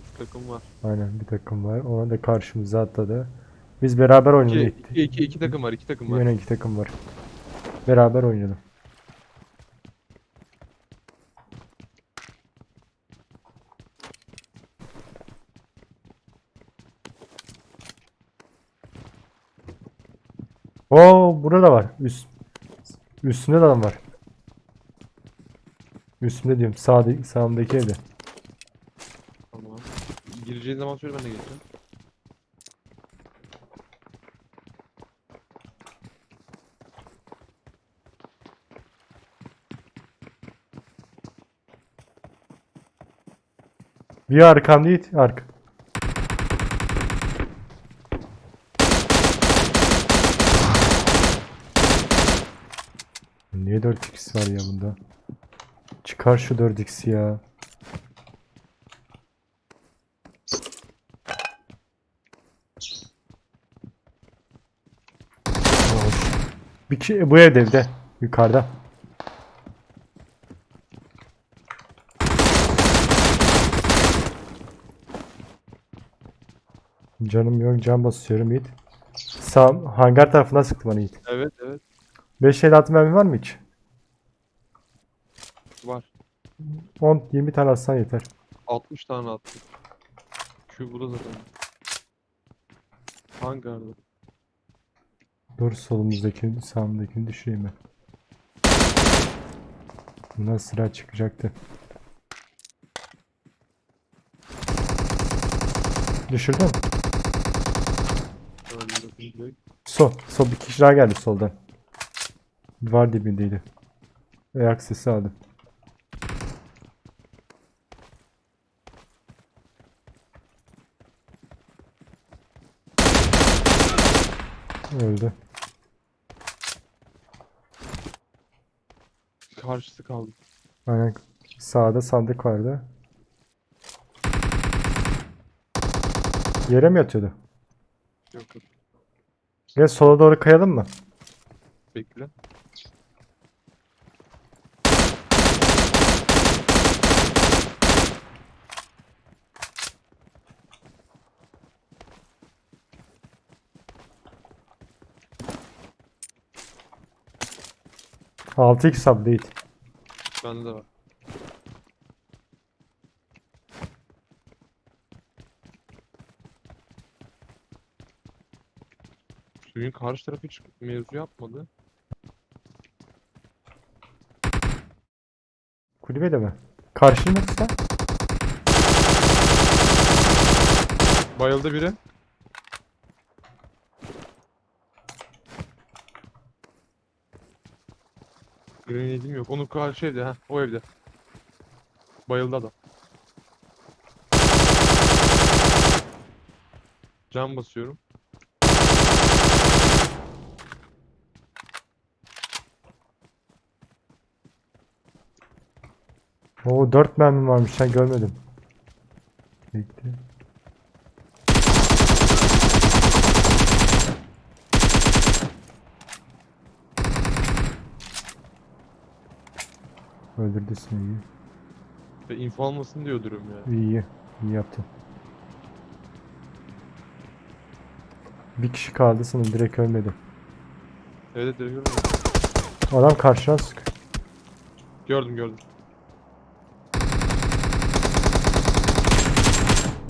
bir takım var. Aynen bir takım var. Ona da karşımıza atladı. Biz beraber oynayalım. İki, iki, iki, iki takım var. iki takım var. Yine iki takım var. Beraber oynayalım. Oo burada var. Üst üstünde de adam var. Üstünde diyorum. Sağda, sağımdaki evde. Tamam. Gireceğin zaman söyle ben de geleceğim. Bir arkam değil. Arka. Niye 4x var ya bunda? Çıkar şu 4x'i ya. Bir kişi bu evde evde. Yukarıda. Canım yok can basıyorum Yiğit. Sağ hangar tarafından sıktı bana Yiğit. Evet evet 5 el atı mermi var mı hiç? var. 10-20 tane atsan yeter. 60 tane attım. Şu burada zaten. Hangarda. Dur solumuzdakini sağımdakini düşüreyim ben. Buna sıra çıkacaktı. Düşürdün mü? Sol. Sol bir kişi daha geldi soldan. Var dibindeydi. Ayak sesi aldım. Öldü. Karşısı kaldı. Aynen. Sağda sandık vardı. Yere mi yatıyordu? Yok yok. Gel sola doğru kayalım mı? Bekle. Altı x update. Bende de var. Suyun karşı tarafı hiç mevzu yapmadı. Kulübede mi? Karşının yoksa? Bayıldı biri. Grenade'im yok. Onun karşı evde ha. O evde. Bayıldı adam. Can basıyorum. Oo 4 mermim varmış sen görmedim. Bekle. Öldürdüsün iyi. Ve info almasın diye öldürüyorum ya. İyi iyi. Yaptın. Bir kişi kaldı sanırım direkt ölmedi. Evet direkt gördüm. Adam karşıdan sık. Gördüm gördüm.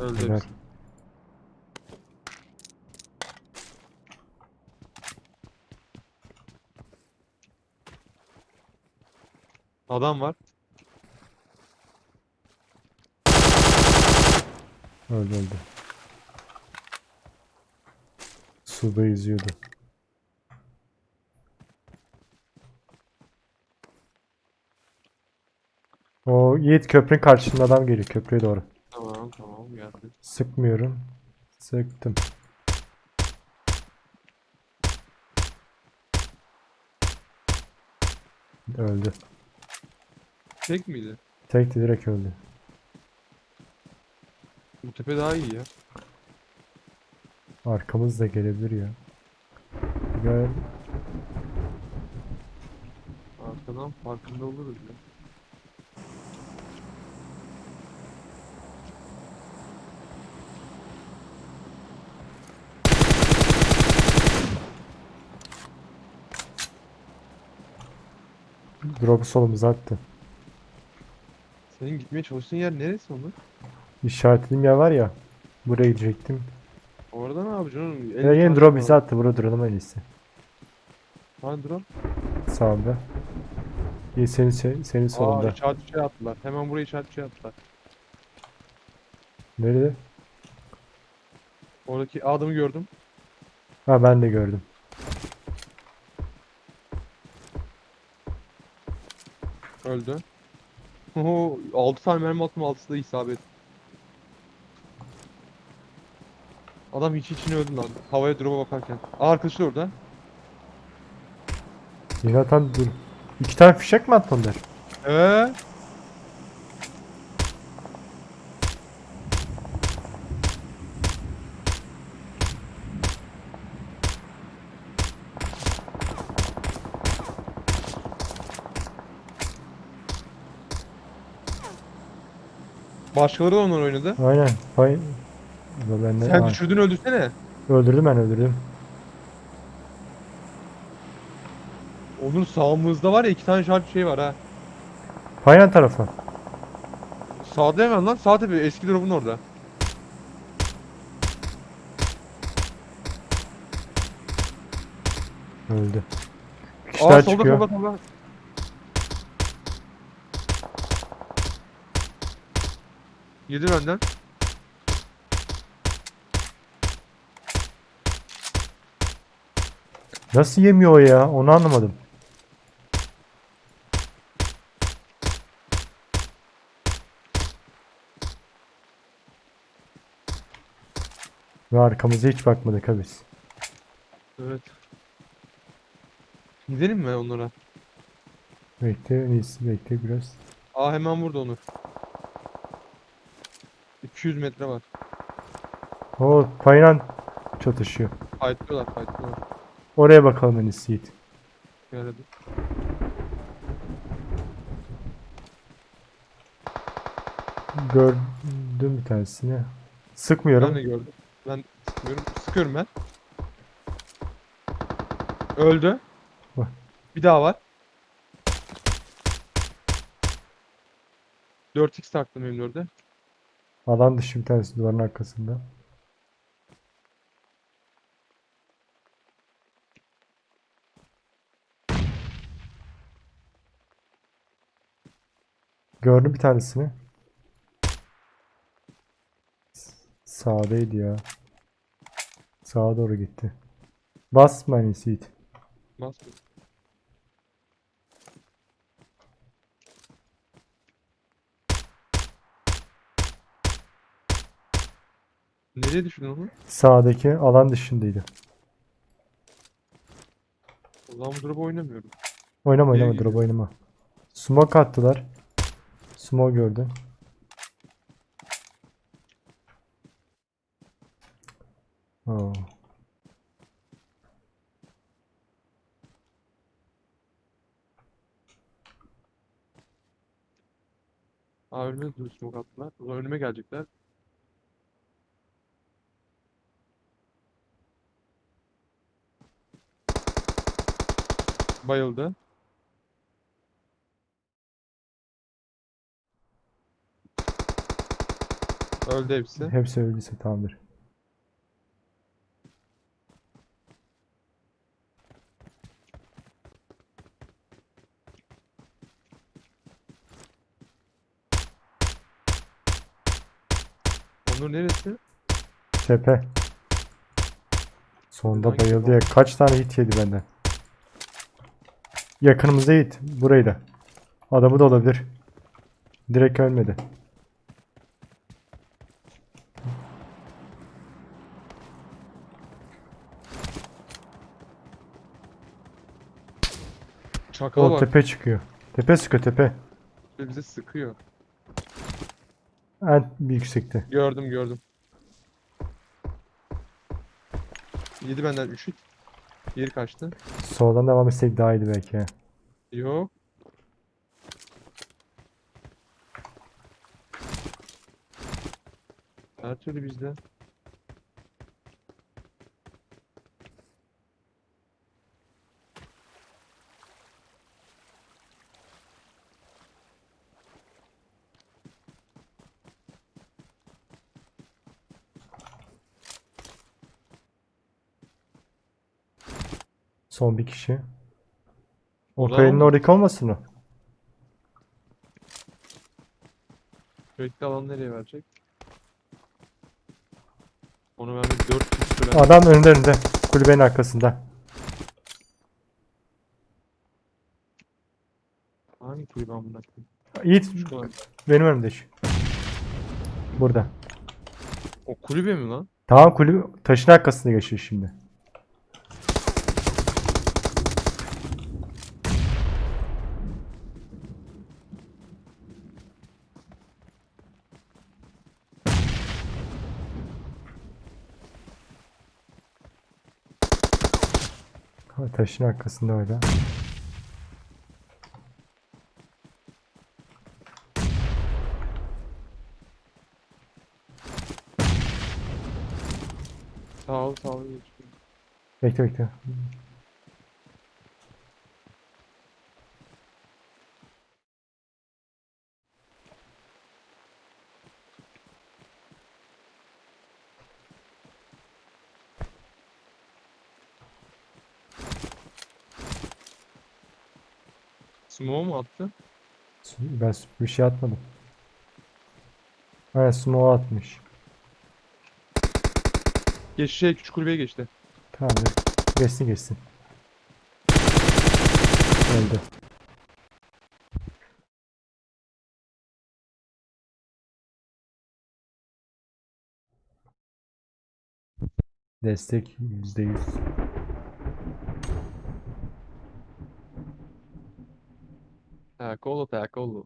Öldü hepsi. Adam var. Öldü öldü. Suda yüzüyordu. O Yiğit köprünün karşısında adam geliyor köprüye doğru. Tamam tamam geldi. Sıkmıyorum. Sıktım. Öldü. Tek miydi? Tekti direkt öldü. Bu tepe daha iyi ya. Arkamız da gelebilir ya. Gel. Arkadan farkında oluruz ya. Drop solumuza attı. Senin gitmeye çalıştığın yer neresi onun? İşaretlediğim yer var ya. Buraya gidecektim. Orada ne yapacaksın oğlum? Ya yine drop bizi attı. Burada duralım en iyisi. Hani drop? Sağında. İyi senin, senin, senin Aa solunda. işaret şey attılar. Hemen buraya işaret şey attılar. Nerede? Oradaki adamı gördüm. Ha ben de gördüm. Öldü. Oho 6 tane mermi attım 6'sı da isabet. Adam hiç içine öldü lan. Havaya drop'a bakarken. Aa arkadaşı da orada. Yine atan dur. İki tane fişek mi attı onlar? Eee? Başkaları da onlar oynadı. Aynen. Bu Ben de... Sen Aa, düşürdün öldürsene. öldürdüm ben öldürdüm. Onun sağımızda var ya iki tane şarj şey var ha. Paylan tarafa. Sağda hemen lan sağ tepe eski drop'un orada. Öldü. Bir kişi Aa daha solda çıkıyor. solda solda. Yedi benden. Nasıl yemiyor o ya? Onu anlamadım. Ve arkamıza hiç bakmadık ha biz. Evet. Gidelim mi onlara? Bekle, iyisi bekle biraz. Aa hemen burada onu. 200 metre var. O paylan çatışıyor. Fightlıyorlar fightlıyorlar. Oraya bakalım en iyisi Yiğit. Hadi. Gördüm bir tanesini. Ben Sıkmıyorum. de gördüm. Ben sıkıyorum. Sıkıyorum ben. Öldü. Bir daha var. 4x taktım M4'e. Alan dışı bir tanesi duvarın arkasında. Gördüm bir tanesini. Sağdaydı ya. Sağa doğru gitti. Basma en iyisi Nereye düşürdün onu? Sağdaki alan dışındaydı. Zaman bu drop'u oynamıyorum. Oynama Geri oynama gidiyor. drop oynama. Smoke attılar. Smoke gördüm. Oo. Aa önüme smoke attılar. Zaman önüme gelecekler. Bayıldı. Öldü hepsi. Hepsi öldüyse tamamdır. Onur neresi? Tepe. Sonunda bayıldı ya. Kaç tane hit yedi benden. Yakınımızda hit. Burayı da. Adamı da olabilir. Direkt ölmedi. Çakala O bak. tepe çıkıyor. Tepe sıkıyor tepe. Bize sıkıyor. En bir yüksekte. Gördüm gördüm. Yedi benden 3 hit. Diğeri kaçtı. Soldan devam etsek daha iyiydi belki. Yok. Her türlü bizde. Son bir kişi. O da kayanın oldu. oradaki olmasın o? Sürekli alan nereye verecek? Onu vermek 4 kişi süren. Adam önünde önünde. Kulübenin arkasında. Hangi kulübe amına koyayım? Yiğit Şu benim önümde şu. Burada. O kulübe mi lan? Tamam kulübe taşın arkasında geçiyor şimdi. Taşın arkasında öyle. Sağ ol sağ ol. Bekle bekle. Smoke mu attı? Ben bir şey atmadım. Aynen smoke atmış. Geç şey küçük kulübeye geçti. Tamamdır. Geçsin geçsin. Öldü. Destek %100. Ha kolu ha kolu.